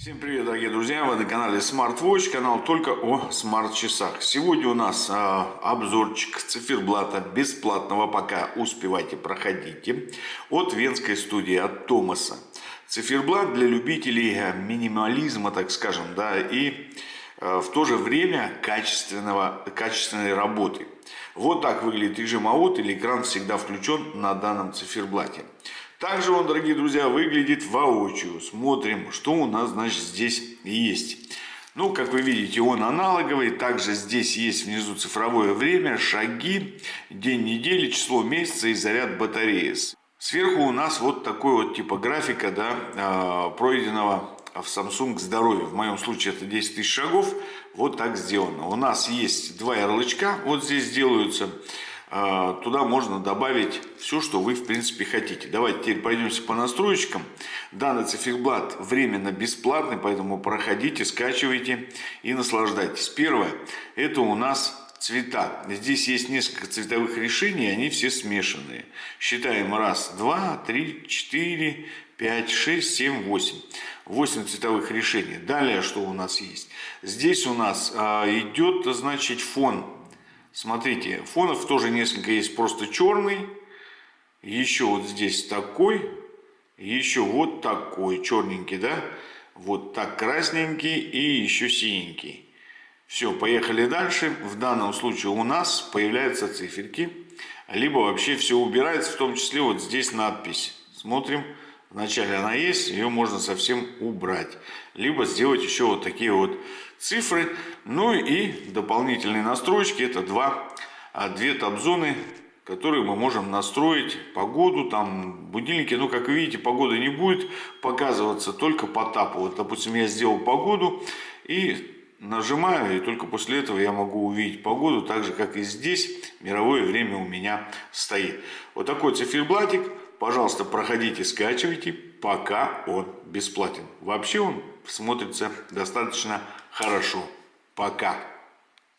Всем привет, дорогие друзья! Вы на канале Smart Watch, канал только о смарт-часах. Сегодня у нас а, обзорчик циферблата бесплатного, пока успевайте, проходите, от венской студии, от Томаса. Циферблат для любителей а, минимализма, так скажем, да, и а, в то же время качественного, качественной работы. Вот так выглядит режим АОТ или экран всегда включен на данном циферблате. Также он, дорогие друзья, выглядит воочию. Смотрим, что у нас, значит, здесь есть. Ну, как вы видите, он аналоговый. Также здесь есть внизу цифровое время, шаги, день недели, число месяца и заряд батареи. Сверху у нас вот такой вот типа графика, да, а, пройденного в Samsung здоровье. В моем случае это 10 тысяч шагов. Вот так сделано. У нас есть два ярлычка. Вот здесь делаются. А, туда можно добавить все, что вы в принципе хотите. Давайте теперь пройдемся по настройкам. Данный циферблат временно бесплатный, поэтому проходите, скачивайте и наслаждайтесь. Первое, это у нас цвета. Здесь есть несколько цветовых решений, они все смешанные. Считаем раз, два, три, четыре, пять, шесть, семь, восемь. Восемь цветовых решений. Далее что у нас есть? Здесь у нас а, идет, значит, фон Смотрите, фонов тоже несколько есть просто черный. Еще вот здесь такой. Еще вот такой черненький, да? Вот так красненький и еще синенький. Все, поехали дальше. В данном случае у нас появляются циферки. Либо вообще все убирается, в том числе вот здесь надпись. Смотрим. Вначале она есть, ее можно совсем убрать. Либо сделать еще вот такие вот цифры. Ну и дополнительные настройки. Это два, а, две таб-зоны, которые мы можем настроить. Погоду, там будильники. Ну, как видите, погода не будет показываться только по тапу. Вот, допустим, я сделал погоду и нажимаю, и только после этого я могу увидеть погоду, так же, как и здесь мировое время у меня стоит. Вот такой циферблатик Пожалуйста, проходите, скачивайте, пока он бесплатен. Вообще он смотрится достаточно хорошо. Пока.